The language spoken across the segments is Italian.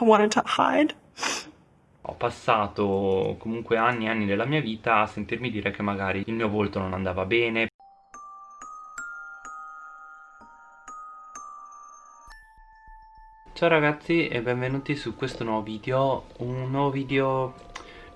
I wanted to hide. Ho passato comunque anni e anni della mia vita a sentirmi dire che magari il mio volto non andava bene Ciao ragazzi e benvenuti su questo nuovo video, un nuovo video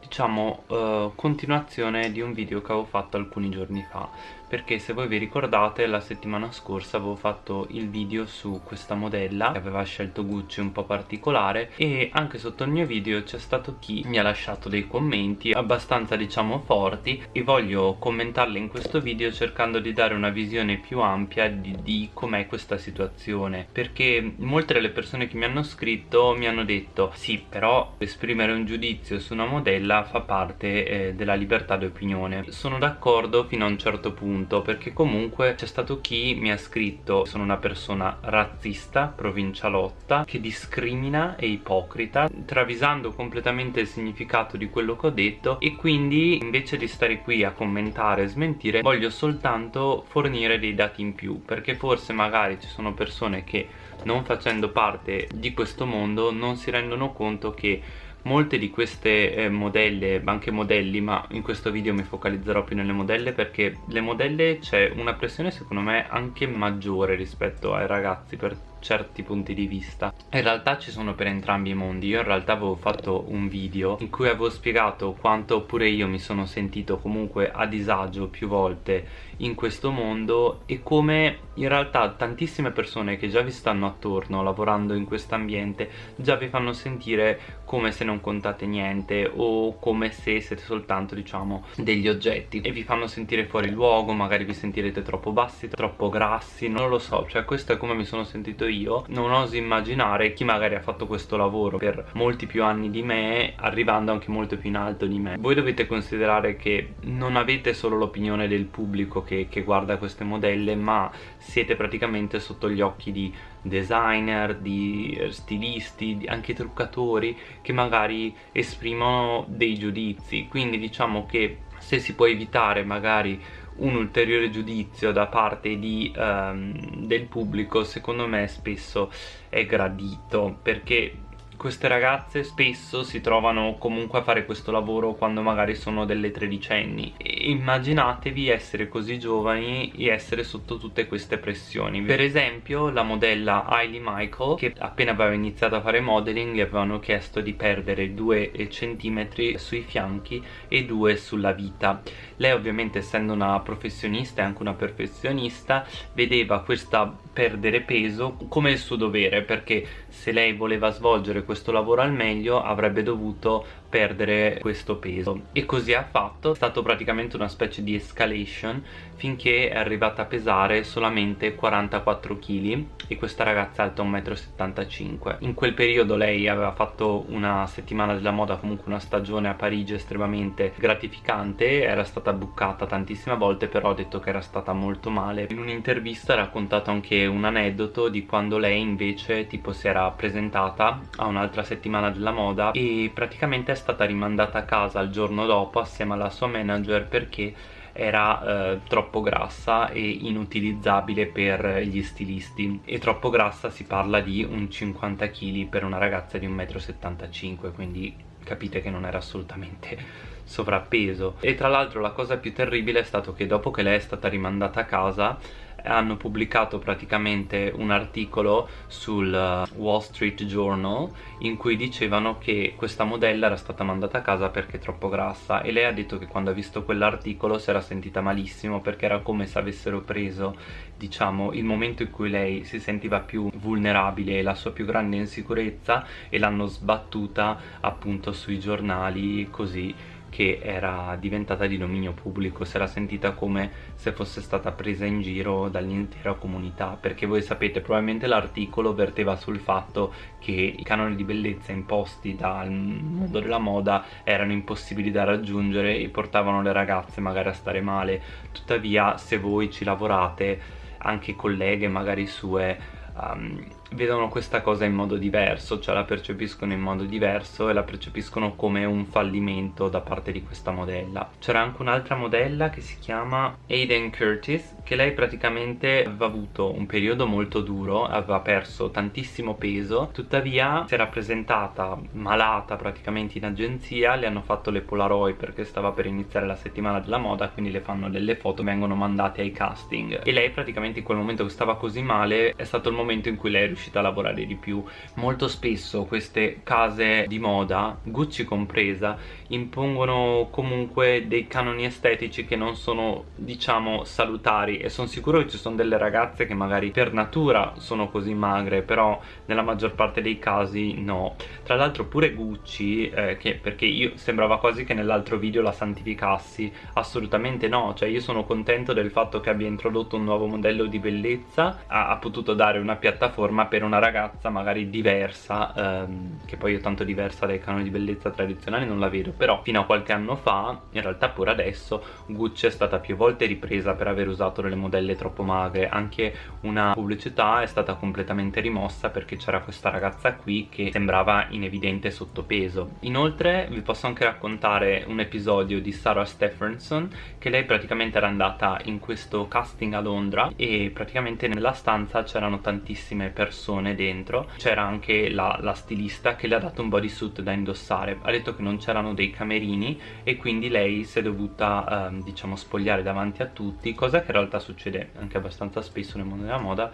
diciamo uh, continuazione di un video che avevo fatto alcuni giorni fa perché se voi vi ricordate la settimana scorsa avevo fatto il video su questa modella che aveva scelto Gucci un po' particolare e anche sotto il mio video c'è stato chi mi ha lasciato dei commenti abbastanza diciamo forti e voglio commentarli in questo video cercando di dare una visione più ampia di, di com'è questa situazione. Perché molte delle persone che mi hanno scritto mi hanno detto sì però esprimere un giudizio su una modella fa parte eh, della libertà di opinione sono d'accordo fino a un certo punto punto perché comunque c'è stato chi mi ha scritto sono una persona razzista, provincialotta, che discrimina e ipocrita, travisando completamente il significato di quello che ho detto e quindi invece di stare qui a commentare e smentire voglio soltanto fornire dei dati in più perché forse magari ci sono persone che non facendo parte di questo mondo non si rendono conto che molte di queste eh, modelle, anche modelli, ma in questo video mi focalizzerò più nelle modelle perché le modelle c'è una pressione secondo me anche maggiore rispetto ai ragazzi per certi punti di vista. In realtà ci sono per entrambi i mondi. Io in realtà avevo fatto un video in cui avevo spiegato quanto pure io mi sono sentito comunque a disagio più volte in questo mondo e come in realtà tantissime persone che già vi stanno attorno lavorando in questo ambiente già vi fanno sentire come se non contate niente o come se siete soltanto diciamo degli oggetti. E vi fanno sentire fuori luogo magari vi sentirete troppo bassi troppo grassi non lo so. Cioè questo è come mi sono sentito io non oso immaginare chi magari ha fatto questo lavoro per molti più anni di me arrivando anche molto più in alto di me. Voi dovete considerare che non avete solo l'opinione del pubblico che, che guarda queste modelle ma siete praticamente sotto gli occhi di designer, di stilisti, anche truccatori che magari esprimono dei giudizi. Quindi diciamo che se si può evitare magari un ulteriore giudizio da parte di, um, del pubblico secondo me spesso è gradito perché queste ragazze spesso si trovano comunque a fare questo lavoro quando magari sono delle tredicenni. E immaginatevi essere così giovani e essere sotto tutte queste pressioni. Per esempio la modella Hailey Michael che appena aveva iniziato a fare modeling gli avevano chiesto di perdere 2 cm sui fianchi e 2 sulla vita. Lei ovviamente essendo una professionista e anche una perfezionista vedeva questa perdere peso come il suo dovere perché se lei voleva svolgere questo lavoro al meglio avrebbe dovuto perdere questo peso. E così ha fatto, è stato praticamente una specie di escalation finché è arrivata a pesare solamente 44 kg e questa ragazza è alta 1,75 m in quel periodo lei aveva fatto una settimana della moda comunque una stagione a Parigi estremamente gratificante era stata buccata tantissime volte però ha detto che era stata molto male. In un'intervista ha raccontato anche un aneddoto di quando lei invece tipo si era presentata a un'altra settimana della moda e praticamente è stata rimandata a casa il giorno dopo assieme alla sua manager perché era eh, troppo grassa e inutilizzabile per gli stilisti. E troppo grassa si parla di un 50 kg per una ragazza di 1,75 m quindi capite che non era assolutamente sovrappeso. E tra l'altro la cosa più terribile è stato che dopo che lei è stata rimandata a casa hanno pubblicato praticamente un articolo sul uh, Wall Street Journal in cui dicevano che questa modella era stata mandata a casa perché è troppo grassa e lei ha detto che quando ha visto quell'articolo si era sentita malissimo perché era come se avessero preso diciamo il momento in cui lei si sentiva più vulnerabile e la sua più grande insicurezza e l'hanno sbattuta appunto sui giornali così che era diventata di dominio pubblico si era sentita come se fosse stata presa in giro dall'intera comunità perché voi sapete probabilmente l'articolo verteva sul fatto che i canoni di bellezza imposti dal mondo della moda erano impossibili da raggiungere e portavano le ragazze magari a stare male. Tuttavia se voi ci lavorate anche colleghe magari sue um, vedono questa cosa in modo diverso, cioè la percepiscono in modo diverso e la percepiscono come un fallimento da parte di questa modella. C'era anche un'altra modella che si chiama Aiden Curtis, che lei praticamente aveva avuto un periodo molto duro, aveva perso tantissimo peso, tuttavia si era presentata malata praticamente in agenzia, le hanno fatto le Polaroid perché stava per iniziare la settimana della moda, quindi le fanno delle foto, vengono mandate ai casting e lei praticamente in quel momento che stava così male è stato il momento in cui lei è riuscita a lavorare di più. Molto spesso queste case di moda Gucci compresa impongono comunque dei canoni estetici che non sono diciamo salutari e sono sicuro che ci sono delle ragazze che magari per natura sono così magre però nella maggior parte dei casi no. Tra l'altro pure Gucci eh, che perché io sembrava quasi che nell'altro video la santificassi. Assolutamente no cioè io sono contento del fatto che abbia introdotto un nuovo modello di bellezza ha, ha potuto dare una piattaforma per una ragazza magari diversa ehm, che poi io tanto diversa dai canoni di bellezza tradizionali non la vedo però fino a qualche anno fa in realtà pure adesso Gucci è stata più volte ripresa per aver usato delle modelle troppo magre. Anche una pubblicità è stata completamente rimossa perché c'era questa ragazza qui che sembrava in evidente sottopeso. Inoltre vi posso anche raccontare un episodio di Sarah Stephenson che lei praticamente era andata in questo casting a Londra e praticamente nella stanza c'erano tantissime persone dentro. C'era anche la, la stilista che le ha dato un bodysuit da indossare. Ha detto che non c'erano dei camerini e quindi lei si è dovuta ehm, diciamo spogliare davanti a tutti cosa che in realtà succede anche abbastanza spesso nel mondo della moda.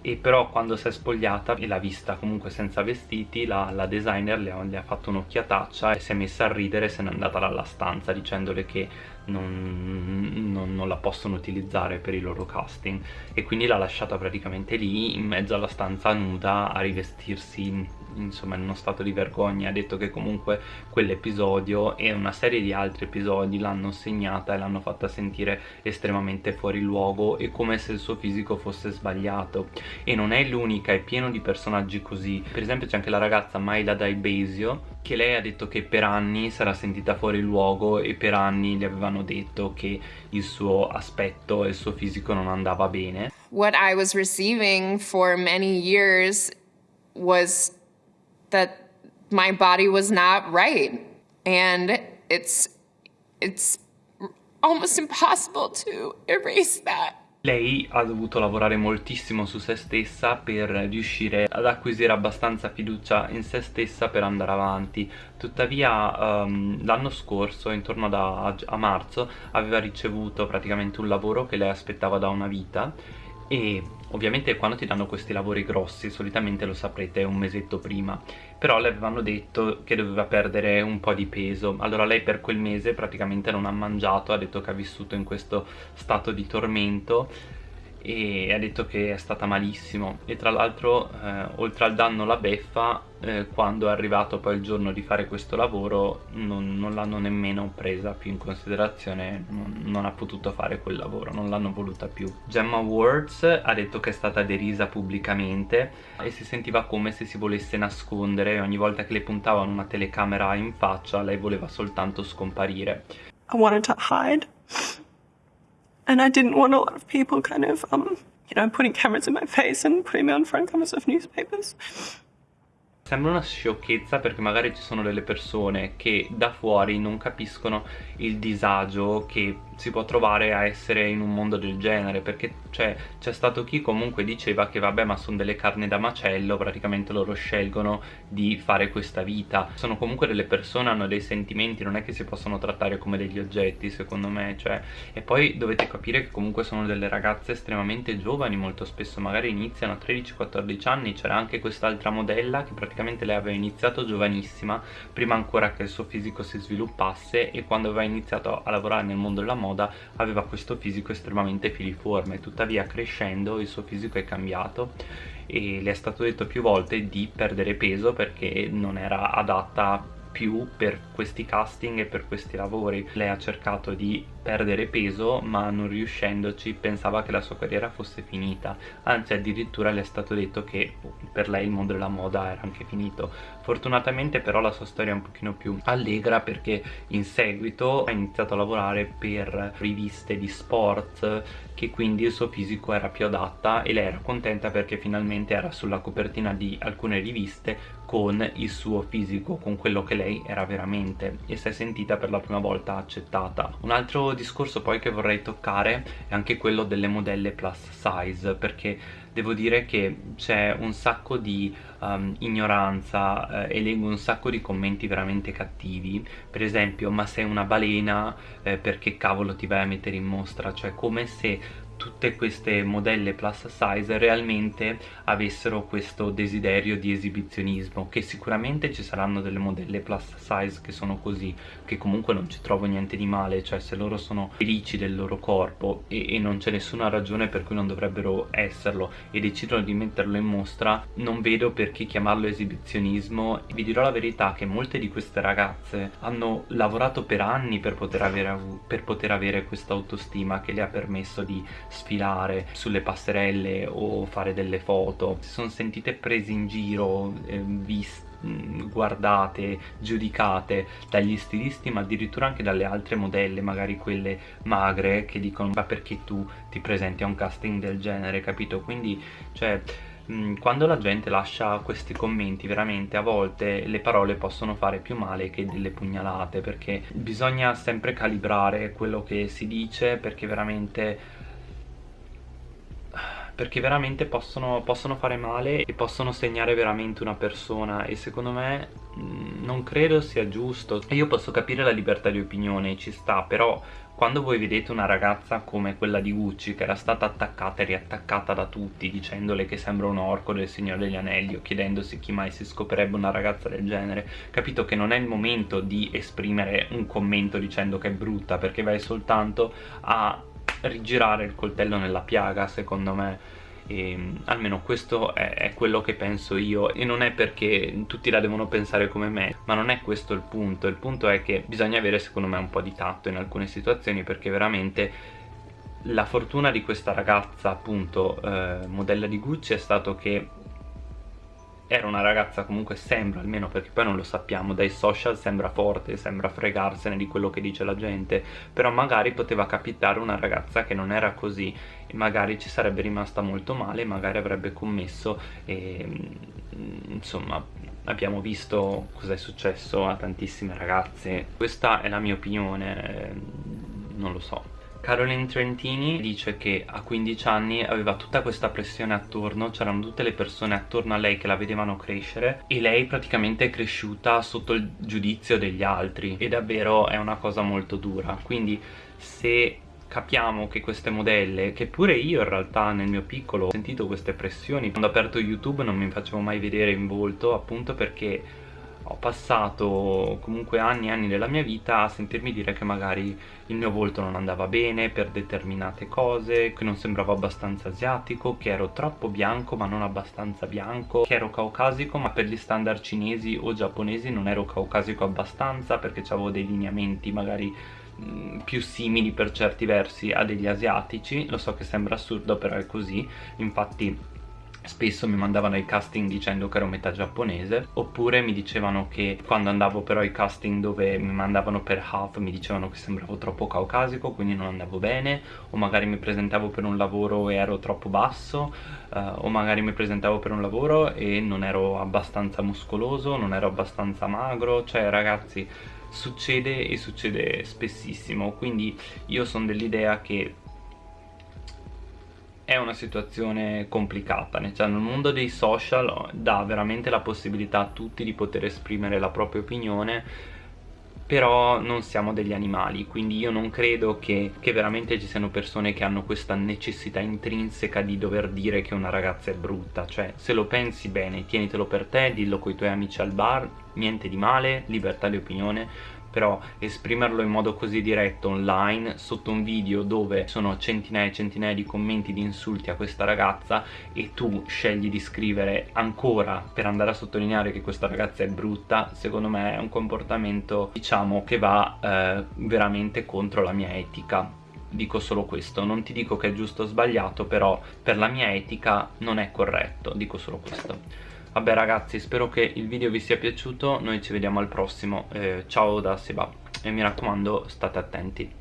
E però quando si è spogliata e l'ha vista comunque senza vestiti la, la designer le ha, le ha fatto un'occhiataccia e si è messa a ridere e se n'è andata dalla stanza dicendole che non, non, non, la possono utilizzare per i loro casting. E quindi l'ha lasciata praticamente lì in mezzo alla stanza nuda a rivestirsi insomma in uno stato di vergogna. Ha detto che comunque quell'episodio e una serie di altri episodi l'hanno segnata e l'hanno fatta sentire estremamente fuori luogo e come se il suo fisico fosse sbagliato. E non è l'unica, è pieno di personaggi così. Per esempio c'è anche la ragazza Maila Daibesio che lei ha detto che per anni sarà sentita fuori luogo e per anni gli avevano detto che il suo aspetto e il suo fisico non andava bene What I was receiving for many years was that my body was not right. And it's, it's almost impossible to erase that. Lei ha dovuto lavorare moltissimo su se stessa per riuscire ad acquisire abbastanza fiducia in se stessa per andare avanti. Tuttavia um, l'anno scorso, intorno a, a marzo, aveva ricevuto praticamente un lavoro che lei aspettava da una vita e ovviamente quando ti danno questi lavori grossi solitamente lo saprete un mesetto prima però le avevano detto che doveva perdere un po' di peso. Allora lei per quel mese praticamente non ha mangiato ha detto che ha vissuto in questo stato di tormento e ha detto che è stata malissimo. E tra l'altro eh, oltre al danno la beffa eh, quando è arrivato poi il giorno di fare questo lavoro non, non l'hanno nemmeno presa più in considerazione non, non, ha potuto fare quel lavoro non l'hanno voluta più. Gemma Words ha detto che è stata derisa pubblicamente e si sentiva come se si volesse nascondere. Ogni volta che le puntavano una telecamera in faccia lei voleva soltanto scomparire. I wanted to hide And I didn't want a lot of people kind of, um, you know, putting cameras in my face and putting me on front covers of newspapers. Sembra una sciocchezza perché magari ci sono delle persone che da fuori non capiscono il disagio che si può trovare a essere in un mondo del genere perché cioè, c'è stato chi comunque diceva che vabbè ma sono delle carni da macello praticamente loro scelgono di fare questa vita. Sono comunque delle persone, hanno dei sentimenti non è che si possono trattare come degli oggetti secondo me cioè. E poi dovete capire che comunque sono delle ragazze estremamente giovani molto spesso magari iniziano a 13-14 anni. C'era anche quest'altra modella che praticamente lei aveva iniziato giovanissima prima ancora che il suo fisico si sviluppasse e quando aveva iniziato a lavorare nel mondo della moda moda aveva questo fisico estremamente filiforme tuttavia crescendo il suo fisico è cambiato e le è stato detto più volte di perdere peso perché non era adatta più per questi casting e per questi lavori. Lei ha cercato di perdere peso ma non riuscendoci pensava che la sua carriera fosse finita anzi addirittura le è stato detto che per lei il mondo della moda era anche finito fortunatamente però la sua storia è un pochino più allegra perché in seguito ha iniziato a lavorare per riviste di sport che quindi il suo fisico era più adatta e lei era contenta perché finalmente era sulla copertina di alcune riviste con il suo fisico, con quello che lei era veramente e si è sentita per la prima volta accettata. Un altro discorso poi che vorrei toccare è anche quello delle modelle plus size perché devo dire che c'è un sacco di um, ignoranza eh, e leggo un sacco di commenti veramente cattivi. Per esempio ma sei una balena? Eh, perché cavolo ti vai a mettere in mostra? Cioè come se tutte queste modelle plus size realmente avessero questo desiderio di esibizionismo che sicuramente ci saranno delle modelle plus size che sono così che comunque non ci trovo niente di male cioè se loro sono felici del loro corpo e, e non c'è nessuna ragione per cui non dovrebbero esserlo e decidono di metterlo in mostra non vedo perché chiamarlo esibizionismo. Vi dirò la verità che molte di queste ragazze hanno lavorato per anni per poter avere, per poter avere questa autostima che le ha permesso di sfilare sulle passerelle o fare delle foto. Si sono sentite prese in giro eh, viste guardate, giudicate dagli stilisti ma addirittura anche dalle altre modelle magari quelle magre che dicono ma perché tu ti presenti a un casting del genere capito? Quindi cioè quando la gente lascia questi commenti veramente a volte le parole possono fare più male che delle pugnalate perché bisogna sempre calibrare quello che si dice perché veramente perché veramente possono, possono, fare male e possono segnare veramente una persona. E secondo me mm, non credo sia giusto. Io posso capire la libertà di opinione, ci sta, però quando voi vedete una ragazza come quella di Gucci che era stata attaccata e riattaccata da tutti dicendole che sembra un orco del Signore degli Anelli o chiedendosi chi mai si scoprirebbe una ragazza del genere capito che non è il momento di esprimere un commento dicendo che è brutta perché vai soltanto a rigirare il coltello nella piaga secondo me. E, almeno questo è, è, quello che penso io. E non è perché tutti la devono pensare come me ma non è questo il punto. Il punto è che bisogna avere secondo me un po' di tatto in alcune situazioni perché veramente la fortuna di questa ragazza appunto eh, modella di Gucci è stato che era una ragazza comunque sembra, almeno perché poi non lo sappiamo, dai social sembra forte, sembra fregarsene di quello che dice la gente, però magari poteva capitare una ragazza che non era così e magari ci sarebbe rimasta molto male, magari avrebbe commesso e mm, insomma abbiamo visto cosa è successo a tantissime ragazze. Questa è la mia opinione, non lo so. Caroline Trentini dice che a 15 anni aveva tutta questa pressione attorno, c'erano tutte le persone attorno a lei che la vedevano crescere e lei praticamente è cresciuta sotto il giudizio degli altri e davvero è una cosa molto dura. Quindi se capiamo che queste modelle, che pure io in realtà nel mio piccolo ho sentito queste pressioni, quando ho aperto YouTube non mi facevo mai vedere in volto appunto perché ho passato comunque anni e anni della mia vita a sentirmi dire che magari il mio volto non andava bene per determinate cose, che non sembravo abbastanza asiatico, che ero troppo bianco ma non abbastanza bianco, che ero caucasico ma per gli standard cinesi o giapponesi non ero caucasico abbastanza perché avevo dei lineamenti magari più simili per certi versi a degli asiatici, lo so che sembra assurdo però è così, infatti spesso mi mandavano ai casting dicendo che ero metà giapponese oppure mi dicevano che quando andavo però ai casting dove mi mandavano per half mi dicevano che sembravo troppo caucasico quindi non andavo bene o magari mi presentavo per un lavoro e ero troppo basso uh, o magari mi presentavo per un lavoro e non ero abbastanza muscoloso non ero abbastanza magro cioè ragazzi succede e succede spessissimo. Quindi io sono dell'idea che è una situazione complicata, nel mondo dei social dà veramente la possibilità a tutti di poter esprimere la propria opinione però non siamo degli animali, quindi io non credo che, che, veramente ci siano persone che hanno questa necessità intrinseca di dover dire che una ragazza è brutta, cioè se lo pensi bene, tienitelo per te, dillo con i tuoi amici al bar, niente di male, libertà di opinione, però esprimerlo in modo così diretto online sotto un video dove sono centinaia e centinaia di commenti di insulti a questa ragazza e tu scegli di scrivere ancora per andare a sottolineare che questa ragazza è brutta secondo me è un comportamento diciamo che va eh, veramente contro la mia etica dico solo questo, non ti dico che è giusto o sbagliato, però per la mia etica non è corretto, dico solo questo. Vabbè ragazzi, spero che il video vi sia piaciuto, noi ci vediamo al prossimo, eh, ciao da Seba. E mi raccomando state attenti.